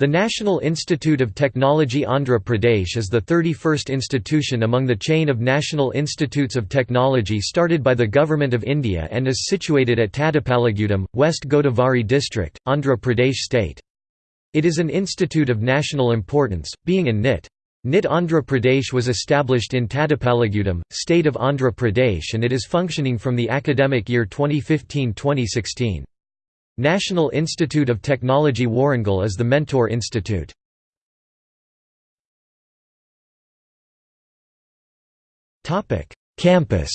The National Institute of Technology Andhra Pradesh is the 31st institution among the chain of National Institutes of Technology started by the Government of India and is situated at Tadepalligudem, West Godavari district, Andhra Pradesh state. It is an institute of national importance, being in NIT. NIT Andhra Pradesh was established in Tadepalligudem, state of Andhra Pradesh and it is functioning from the academic year 2015-2016. National Institute of Technology Warangal is the Mentor Institute. Campus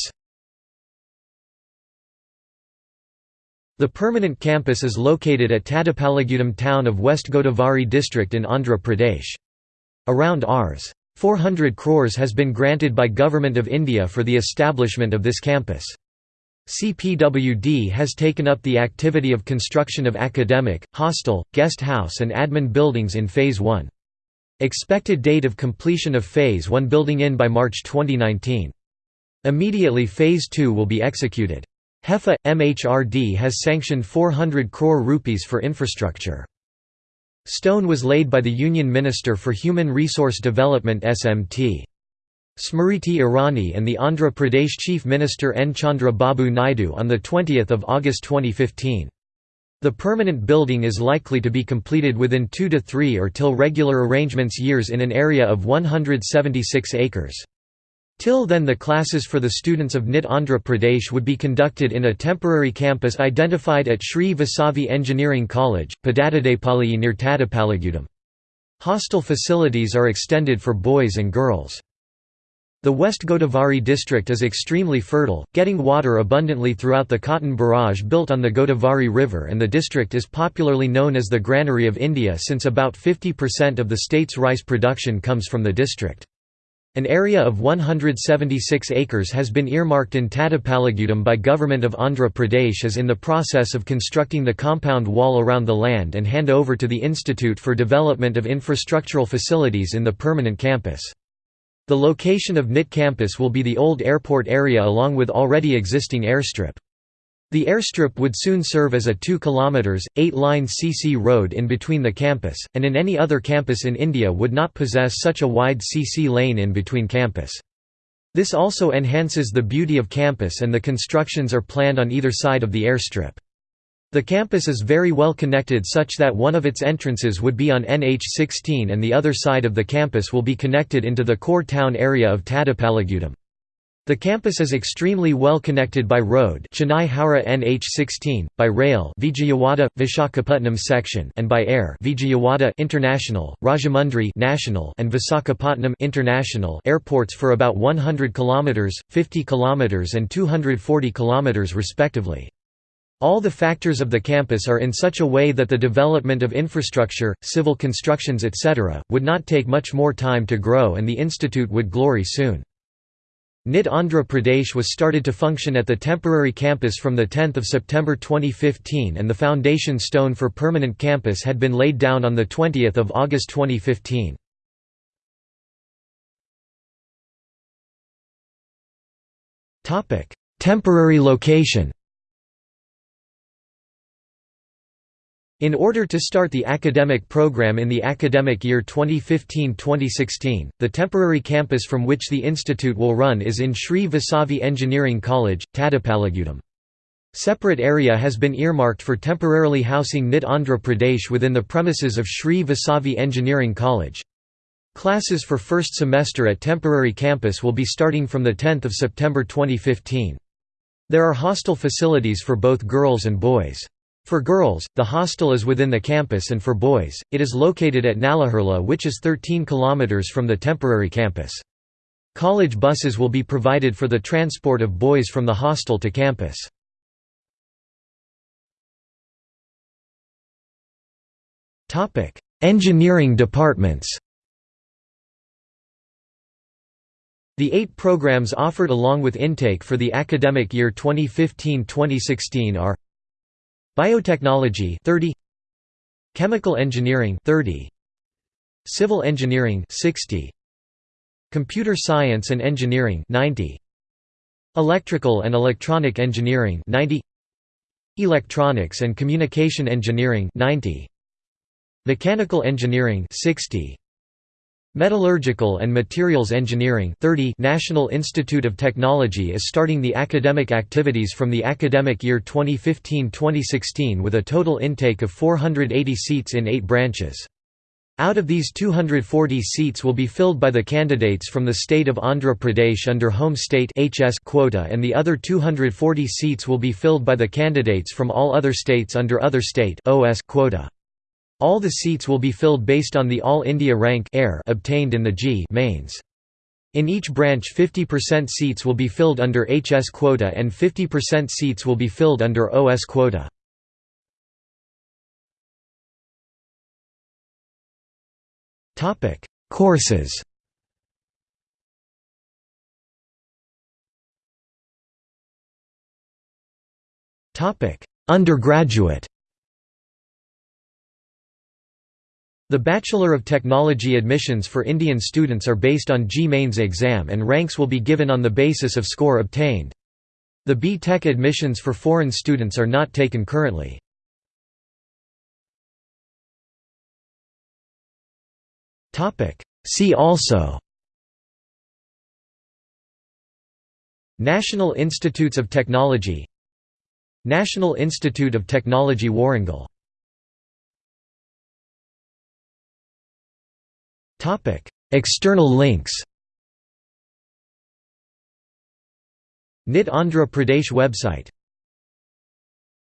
The permanent campus is located at Tadepalligudem town of West Godavari district in Andhra Pradesh. Around Rs. 400 crores has been granted by Government of India for the establishment of this campus. CPWD has taken up the activity of construction of academic, hostel, guest house and admin buildings in Phase 1. Expected date of completion of Phase 1 building in by March 2019. Immediately Phase 2 will be executed. HEFA – MHRD has sanctioned 400 crore rupees for infrastructure. Stone was laid by the Union Minister for Human Resource Development SMT. Smriti Irani and the Andhra Pradesh Chief Minister N. Chandra Babu Naidu on 20 August 2015. The permanent building is likely to be completed within two to three or till regular arrangements years in an area of 176 acres. Till then the classes for the students of NIT Andhra Pradesh would be conducted in a temporary campus identified at Sri Vasavi Engineering College, Pedatadepalli near Tadepalligudem. Hostel facilities are extended for boys and girls. The West Godavari district is extremely fertile, getting water abundantly throughout the cotton barrage built on the Godavari River and the district is popularly known as the granary of India since about 50% of the state's rice production comes from the district. An area of 176 acres has been earmarked in Tadepalligudem by Government of Andhra Pradesh as in the process of constructing the compound wall around the land and hand over to the Institute for Development of Infrastructural Facilities in the permanent campus. The location of NIT campus will be the old airport area along with already existing airstrip. The airstrip would soon serve as a 2 km, 8-line CC road in between the campus, and in any other campus in India would not possess such a wide CC lane in between campus. This also enhances the beauty of campus and the constructions are planned on either side of the airstrip. The campus is very well connected such that one of its entrances would be on NH16 and the other side of the campus will be connected into the core town area of Tadepalligudem. The campus is extremely well connected by road Chennai Howrah NH16, by rail Vijayawada Visakhapatnam section and by air Vijayawada International, Rajahmundry National and Visakhapatnam International airports for about 100 km, 50 km and 240 km respectively. All the factors of the campus are in such a way that the development of infrastructure, civil constructions etc., would not take much more time to grow and the institute would glory soon. NIT Andhra Pradesh was started to function at the temporary campus from 10 September 2015 and the foundation stone for permanent campus had been laid down on 20 August 2015. Temporary location In order to start the academic program in the academic year 2015-2016, the temporary campus from which the institute will run is in Sri Vasavi Engineering College, Tadepalligudem. Separate area has been earmarked for temporarily housing NIT Andhra Pradesh within the premises of Sri Vasavi Engineering College. Classes for first semester at temporary campus will be starting from 10 September 2015. There are hostel facilities for both girls and boys. For girls, the hostel is within the campus and for boys, it is located at Nallajerla which is 13 km from the temporary campus. College buses will be provided for the transport of boys from the hostel to campus. Engineering departments The eight programs offered along with intake for the academic year 2015-2016 are Biotechnology 30 Chemical engineering 30 Civil engineering 60 Computer science and engineering 90 Electrical and electronic engineering 90 Electronics and communication engineering 90 Mechanical engineering 60 Metallurgical and Materials Engineering 30 National Institute of Technology is starting the academic activities from the academic year 2015-2016 with a total intake of 480 seats in 8 branches. Out of these 240 seats will be filled by the candidates from the state of Andhra Pradesh under Home State HS quota and the other 240 seats will be filled by the candidates from all other states under Other State OS quota. All the seats will be filled based on the All India rank Air obtained in the JEE mains. In each branch 50% seats will be filled under HS quota and 50% seats will be filled under OS quota. Courses Undergraduate The Bachelor of Technology admissions for Indian students are based on JEE-Mains exam and ranks will be given on the basis of score obtained. The B.Tech admissions for foreign students are not taken currently. See also National Institutes of Technology National Institute of Technology Warangal External links NIT Andhra Pradesh website